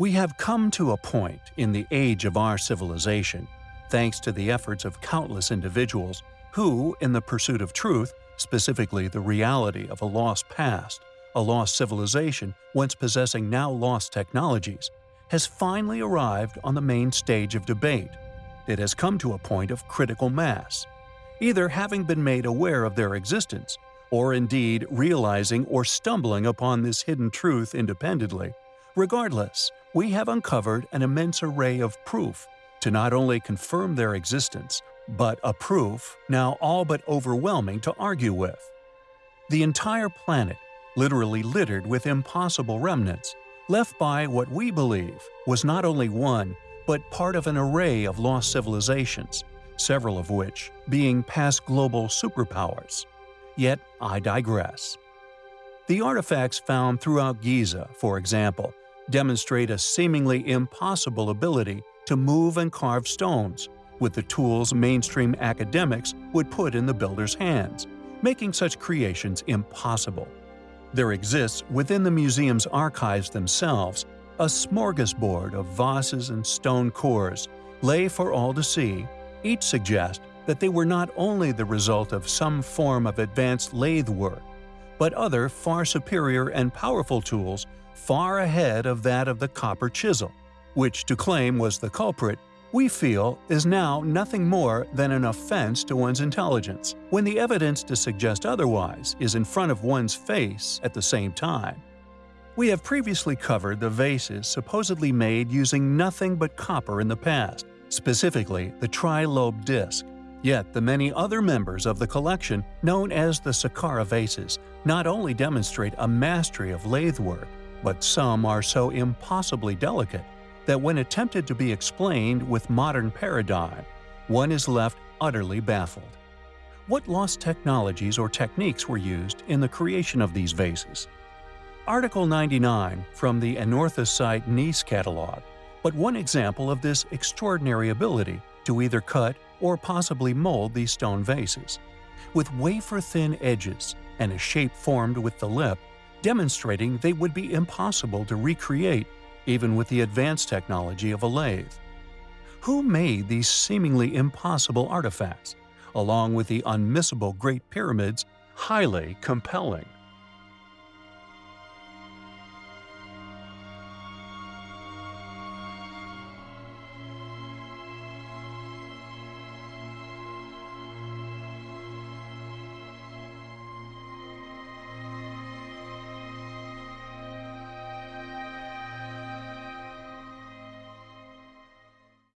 We have come to a point in the age of our civilization, thanks to the efforts of countless individuals who, in the pursuit of truth, specifically the reality of a lost past, a lost civilization once possessing now lost technologies, has finally arrived on the main stage of debate. It has come to a point of critical mass, either having been made aware of their existence, or indeed realizing or stumbling upon this hidden truth independently. Regardless, we have uncovered an immense array of proof to not only confirm their existence, but a proof now all but overwhelming to argue with. The entire planet, literally littered with impossible remnants, left by what we believe was not only one, but part of an array of lost civilizations, several of which being past global superpowers. Yet I digress. The artifacts found throughout Giza, for example, demonstrate a seemingly impossible ability to move and carve stones with the tools mainstream academics would put in the builder's hands, making such creations impossible. There exists within the museum's archives themselves a smorgasbord of vases and stone cores, lay for all to see, each suggest that they were not only the result of some form of advanced lathe work, but other far superior and powerful tools far ahead of that of the copper chisel, which to claim was the culprit we feel is now nothing more than an offense to one's intelligence, when the evidence to suggest otherwise is in front of one's face at the same time. We have previously covered the vases supposedly made using nothing but copper in the past, specifically the tri-lobe disc. Yet the many other members of the collection, known as the Saqqara vases, not only demonstrate a mastery of lathe work, but some are so impossibly delicate that when attempted to be explained with modern paradigm, one is left utterly baffled. What lost technologies or techniques were used in the creation of these vases? Article 99 from the Anorthosite Gneiss catalog, but one example of this extraordinary ability to either cut or possibly mold these stone vases. With wafer-thin edges and a shape formed with the lip, demonstrating they would be impossible to recreate even with the advanced technology of a lathe. Who made these seemingly impossible artifacts, along with the unmissable Great Pyramids, highly compelling?